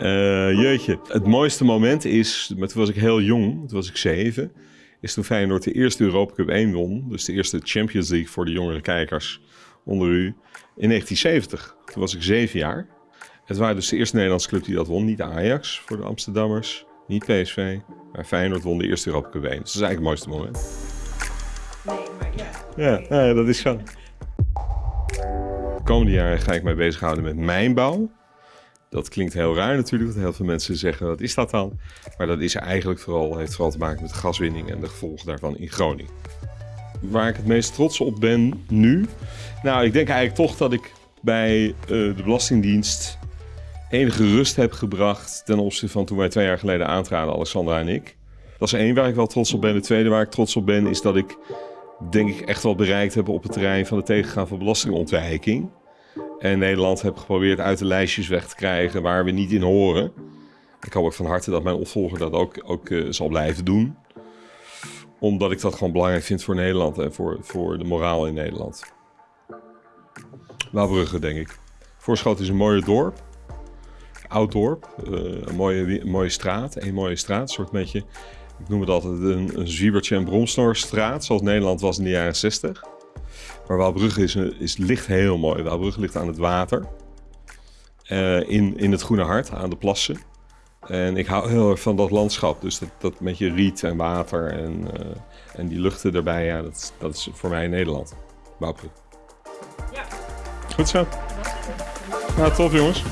Eh, jeetje. Het mooiste moment is, maar toen was ik heel jong, toen was ik zeven, is toen Feyenoord de eerste Europa Cup 1 won. Dus de eerste Champions League voor de jongere kijkers onder u in 1970. Toen was ik zeven jaar. Het waren dus de eerste Nederlandse club die dat won. Niet Ajax voor de Amsterdammers, niet PSV, maar Feyenoord won de eerste Europa Cup 1. Dus dat is eigenlijk het mooiste moment. Nee, maar ja. Ja, ja dat is zo. De komende jaren ga ik mij bezighouden met mijnbouw. Dat klinkt heel raar natuurlijk, want heel veel mensen zeggen, wat is dat dan? Maar dat is eigenlijk vooral, heeft vooral te maken met de gaswinning en de gevolgen daarvan in Groningen. Waar ik het meest trots op ben nu? Nou, ik denk eigenlijk toch dat ik bij eh, de Belastingdienst enige rust heb gebracht ten opzichte van toen wij twee jaar geleden aantraden, Alexandra en ik. Dat is één waar ik wel trots op ben. De tweede waar ik trots op ben is dat ik denk ik echt wel bereikt heb op het terrein van het tegengaan van belastingontwijking. En Nederland heb geprobeerd uit de lijstjes weg te krijgen waar we niet in horen. Ik hoop ook van harte dat mijn opvolger dat ook, ook eh, zal blijven doen. Omdat ik dat gewoon belangrijk vind voor Nederland en voor, voor de moraal in Nederland. Waalbrugge, denk ik. Voorschoten is een mooie dorp. Oud dorp. eh, een mooie, mooie straat. Een mooie straat. Een soort beetje, ik noem het altijd een, een zwiebertje en bromsnorstraat. Zoals Nederland was in de jaren 60. Maar Waalbrugge is, een- is, ligt heel mooi. Waalbrugge ligt aan het water. Eh, in, in het Groene Hart, aan de plassen. En ik hou heel erg van dat landschap. Dus dat, dat met je riet en water en, eh, en die luchten erbij. Ja, dat, is- dat is voor mij Nederland. Waalbrugge. Ja. Goed zo. Nou, tof jongens.